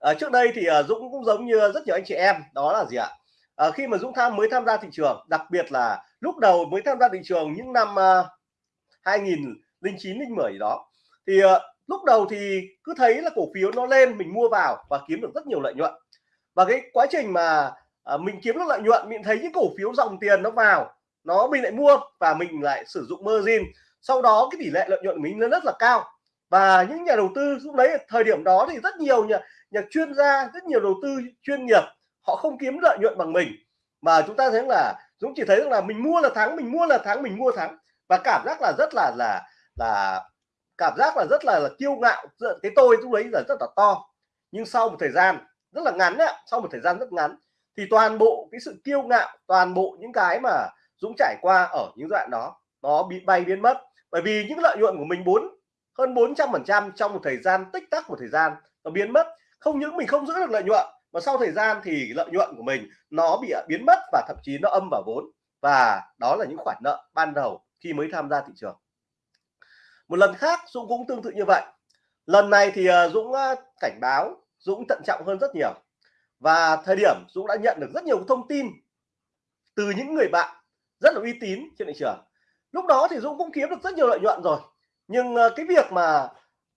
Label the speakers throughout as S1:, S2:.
S1: à, trước đây thì à, Dũng cũng giống như rất nhiều anh chị em đó là gì ạ? À, khi mà Dũng tham mới tham gia thị trường đặc biệt là lúc đầu mới tham gia thị trường những năm à, 2009 10 đó thì à, lúc đầu thì cứ thấy là cổ phiếu nó lên mình mua vào và kiếm được rất nhiều lợi nhuận. Và cái quá trình mà à, mình kiếm được lợi nhuận mình thấy những cổ phiếu dòng tiền nó vào nó mình lại mua và mình lại sử dụng margin sau đó cái tỷ lệ lợi nhuận của mình nó rất là cao. Và những nhà đầu tư lúc đấy thời điểm đó thì rất nhiều nhà, nhà chuyên gia rất nhiều đầu tư chuyên nghiệp họ không kiếm lợi nhuận bằng mình. Mà chúng ta thấy là Dũng chỉ thấy rằng là mình mua là thắng mình mua là thắng mình mua thắng. Và cảm giác là rất là là là cảm giác là rất là, là kiêu ngạo. Cái tôi lúc đấy là rất là to. Nhưng sau một thời gian rất là ngắn ấy, sau một thời gian rất ngắn thì toàn bộ cái sự kiêu ngạo toàn bộ những cái mà Dũng trải qua ở những đoạn đó nó bị bay biến mất. Bởi vì những lợi nhuận của mình bốn hơn 400 phần trăm trong một thời gian tích tắc một thời gian nó biến mất không những mình không giữ được lợi nhuận mà sau thời gian thì lợi nhuận của mình nó bị à, biến mất và thậm chí nó âm vào vốn. Và đó là những khoản nợ ban đầu khi mới tham gia thị trường. Một lần khác Dũng cũng tương tự như vậy. Lần này thì à, Dũng à, cảnh báo Dũng thận trọng hơn rất nhiều. Và thời điểm Dũng đã nhận được rất nhiều thông tin từ những người bạn rất là uy tín trên thị trường. Lúc đó thì Dũng cũng kiếm được rất nhiều lợi nhuận rồi. Nhưng cái việc mà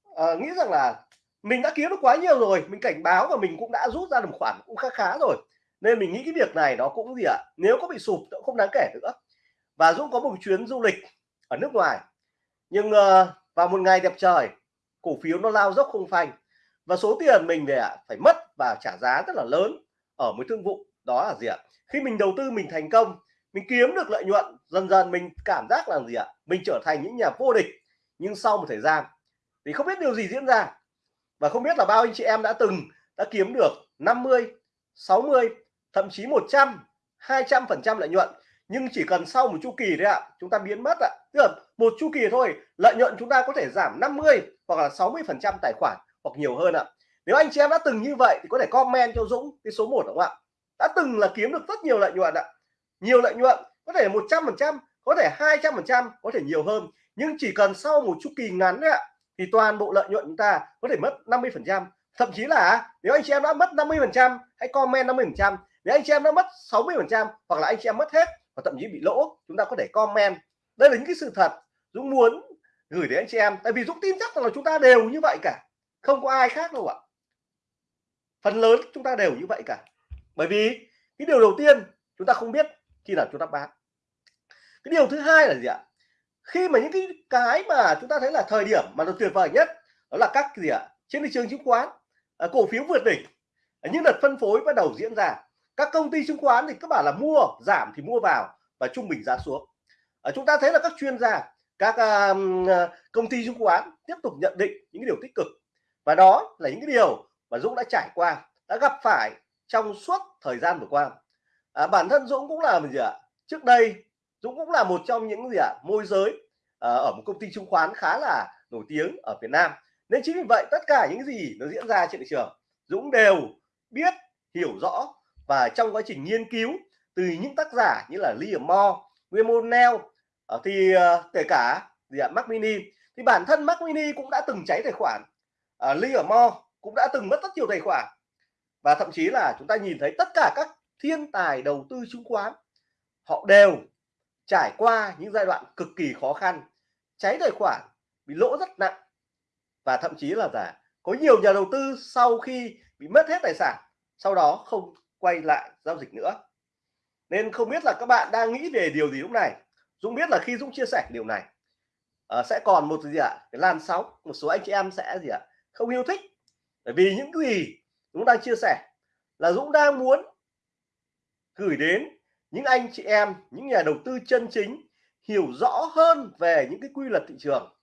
S1: uh, nghĩ rằng là mình đã kiếm được quá nhiều rồi mình cảnh báo và mình cũng đã rút ra được một khoản cũng khá khá rồi. Nên mình nghĩ cái việc này nó cũng gì ạ à? nếu có bị sụp cũng không đáng kể nữa. Và Dũng có một chuyến du lịch ở nước ngoài. Nhưng uh, vào một ngày đẹp trời cổ phiếu nó lao dốc không phanh. Và số tiền mình về phải mất và trả giá rất là lớn ở một thương vụ đó là gì ạ? Khi mình đầu tư mình thành công mình kiếm được lợi nhuận dần dần mình cảm giác là gì ạ? Mình trở thành những nhà vô địch nhưng sau một thời gian thì không biết điều gì diễn ra và không biết là bao anh chị em đã từng, đã kiếm được 50 60 thậm chí 100 200 phần trăm lợi nhuận. Nhưng chỉ cần sau một chu kỳ đấy ạ, chúng ta biến mất ạ. Tức là một chu kỳ thôi, lợi nhuận chúng ta có thể giảm 50 hoặc là 60 phần trăm tài khoản hoặc nhiều hơn ạ. Nếu anh chị em đã từng như vậy thì có thể comment cho Dũng cái số 1 đúng không ạ? Đã từng là kiếm được rất nhiều lợi nhuận ạ. Nhiều lợi nhuận, có thể 100 phần trăm, có thể 200 phần trăm, có thể nhiều hơn. Nhưng chỉ cần sau một chu kỳ ngắn đấy ạ thì toàn bộ lợi nhuận chúng ta có thể mất 50 phần trăm. Thậm chí là nếu anh chị em đã mất 50 phần trăm, hãy comment 50 phần trăm. Nếu anh chị em đã mất 60 phần trăm, hoặc là anh chị em mất hết, và thậm chí bị lỗ, chúng ta có thể comment. Đây là những cái sự thật. Dũng muốn gửi đến anh chị em, tại vì Dũng tin chắc rằng là chúng ta đều như vậy cả. Không có ai khác đâu ạ. Phần lớn chúng ta đều như vậy cả. Bởi vì cái điều đầu tiên chúng ta không biết khi nào chúng ta bán. Cái điều thứ hai là gì ạ? Khi mà những cái cái mà chúng ta thấy là thời điểm mà nó tuyệt vời nhất đó là các gì ạ? Trên thị trường chứng khoán à, cổ phiếu vượt đỉnh. À, những đợt phân phối bắt đầu diễn ra các công ty chứng khoán thì các bạn là mua giảm thì mua vào và trung bình giá xuống. À, chúng ta thấy là các chuyên gia các à, à, công ty chứng khoán tiếp tục nhận định những điều tích cực. Và đó là những cái điều mà Dũng đã trải qua đã gặp phải trong suốt thời gian vừa qua. À, bản thân Dũng cũng là gì ạ? Trước đây Dũng cũng là một trong những gì ạ môi giới à, ở một công ty chứng khoán khá là nổi tiếng ở Việt Nam. Nên chính vì vậy tất cả những gì nó diễn ra trên thị trường Dũng đều biết hiểu rõ và trong quá trình nghiên cứu từ những tác giả như là Liam Moore, William Neal à, ờ, thì à, kể cả gì ạ Mac Mini thì bản thân Mac Mini cũng đã từng cháy tài khoản. À, Liam Moore cũng đã từng mất rất nhiều tài khoản. Và thậm chí là chúng ta nhìn thấy tất cả các thiên tài đầu tư chứng khoán họ đều trải qua những giai đoạn cực kỳ khó khăn cháy tài khoản bị lỗ rất nặng và thậm chí là giả có nhiều nhà đầu tư sau khi bị mất hết tài sản sau đó không quay lại giao dịch nữa nên không biết là các bạn đang nghĩ về điều gì lúc này Dũng biết là khi Dũng chia sẻ điều này uh, sẽ còn một gì ạ à? cái làn sóng một số anh chị em sẽ gì ạ à? không yêu thích bởi vì những cái gì Dũng đang chia sẻ là Dũng đang muốn gửi đến những anh chị em, những nhà đầu tư chân chính hiểu rõ hơn về những cái quy luật thị trường.